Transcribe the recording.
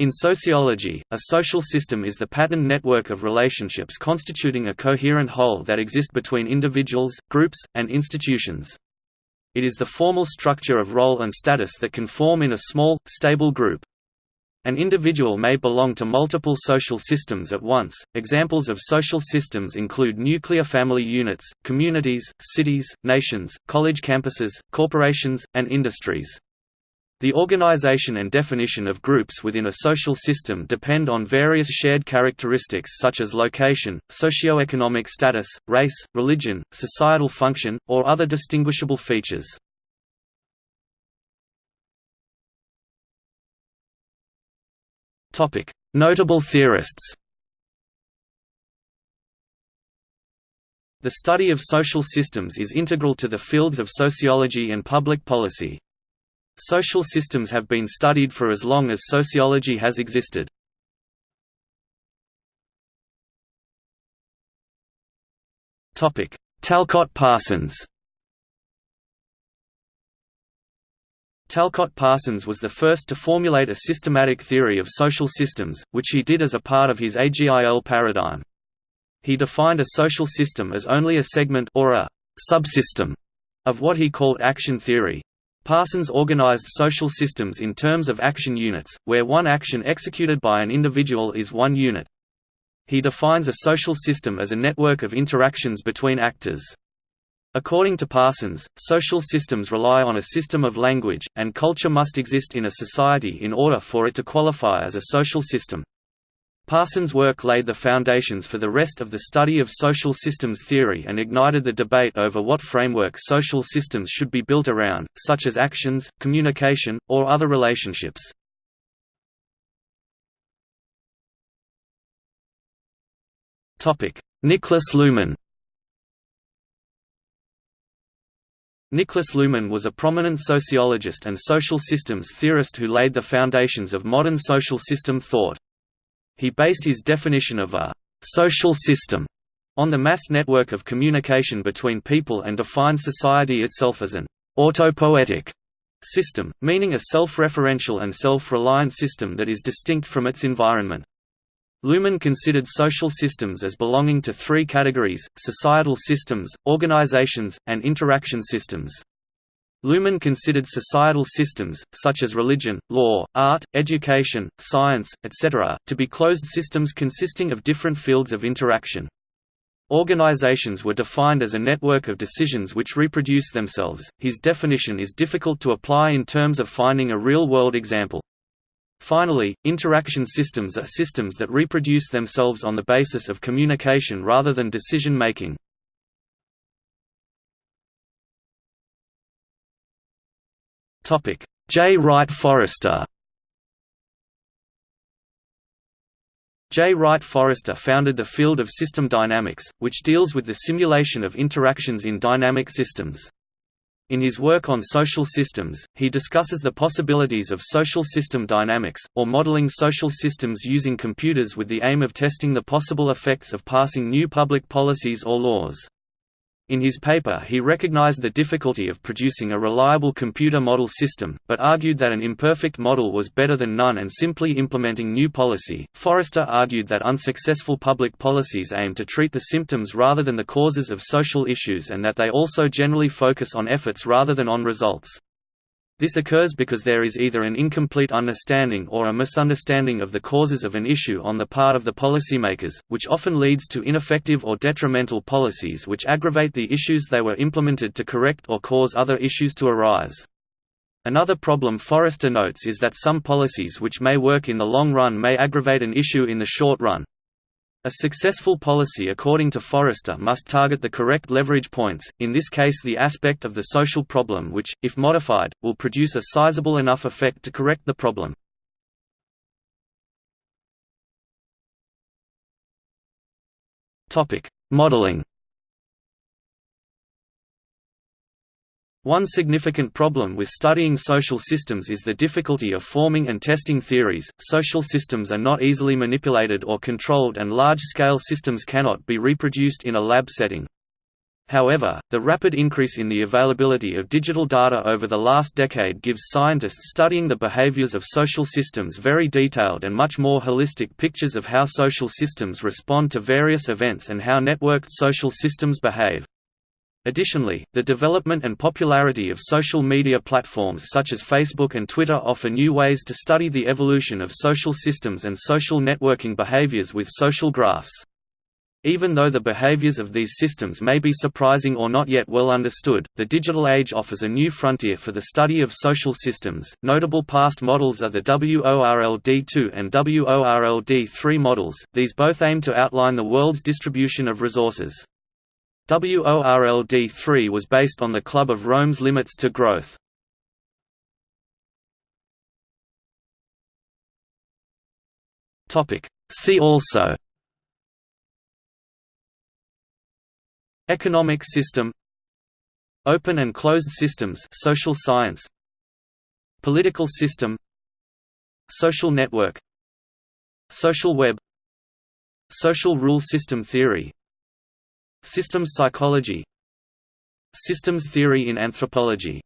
In sociology, a social system is the patterned network of relationships constituting a coherent whole that exist between individuals, groups, and institutions. It is the formal structure of role and status that can form in a small, stable group. An individual may belong to multiple social systems at once. Examples of social systems include nuclear family units, communities, cities, nations, college campuses, corporations, and industries. The organization and definition of groups within a social system depend on various shared characteristics such as location, socioeconomic status, race, religion, societal function, or other distinguishable features. Notable theorists The study of social systems is integral to the fields of sociology and public policy. Social systems have been studied for as long as sociology has existed. Talcott Parsons Talcott Parsons was the first to formulate a systematic theory of social systems, which he did as a part of his AGIL paradigm. He defined a social system as only a segment or a subsystem of what he called action theory. Parsons organized social systems in terms of action units, where one action executed by an individual is one unit. He defines a social system as a network of interactions between actors. According to Parsons, social systems rely on a system of language, and culture must exist in a society in order for it to qualify as a social system. Parsons' work laid the foundations for the rest of the study of social systems theory and ignited the debate over what framework social systems should be built around, such as actions, communication, or other relationships. Niklas Luhmann Niklas Luhmann was a prominent sociologist and social systems theorist who laid the foundations of modern social system thought. He based his definition of a «social system» on the mass network of communication between people and defined society itself as an «autopoietic» system, meaning a self-referential and self-reliant system that is distinct from its environment. Luhmann considered social systems as belonging to three categories, societal systems, organizations, and interaction systems. Luhmann considered societal systems, such as religion, law, art, education, science, etc., to be closed systems consisting of different fields of interaction. Organizations were defined as a network of decisions which reproduce themselves. His definition is difficult to apply in terms of finding a real world example. Finally, interaction systems are systems that reproduce themselves on the basis of communication rather than decision making. Jay Wright Forrester Jay Wright Forrester founded the field of system dynamics, which deals with the simulation of interactions in dynamic systems. In his work on social systems, he discusses the possibilities of social system dynamics, or modeling social systems using computers with the aim of testing the possible effects of passing new public policies or laws. In his paper he recognized the difficulty of producing a reliable computer model system, but argued that an imperfect model was better than none and simply implementing new policy. Forrester argued that unsuccessful public policies aim to treat the symptoms rather than the causes of social issues and that they also generally focus on efforts rather than on results. This occurs because there is either an incomplete understanding or a misunderstanding of the causes of an issue on the part of the policymakers, which often leads to ineffective or detrimental policies which aggravate the issues they were implemented to correct or cause other issues to arise. Another problem Forrester notes is that some policies which may work in the long run may aggravate an issue in the short run. A successful policy according to Forrester must target the correct leverage points, in this case the aspect of the social problem which, if modified, will produce a sizable enough effect to correct the problem. Modeling One significant problem with studying social systems is the difficulty of forming and testing theories. Social systems are not easily manipulated or controlled, and large scale systems cannot be reproduced in a lab setting. However, the rapid increase in the availability of digital data over the last decade gives scientists studying the behaviors of social systems very detailed and much more holistic pictures of how social systems respond to various events and how networked social systems behave. Additionally, the development and popularity of social media platforms such as Facebook and Twitter offer new ways to study the evolution of social systems and social networking behaviors with social graphs. Even though the behaviors of these systems may be surprising or not yet well understood, the digital age offers a new frontier for the study of social systems. Notable past models are the WORLD2 and WORLD3 models, these both aim to outline the world's distribution of resources. WORLD3 was based on the Club of Rome's limits to growth. See also. Economic system. Open and closed systems social science. Political system. Social network. Social web. Social rule system theory Systems psychology. Systems theory in anthropology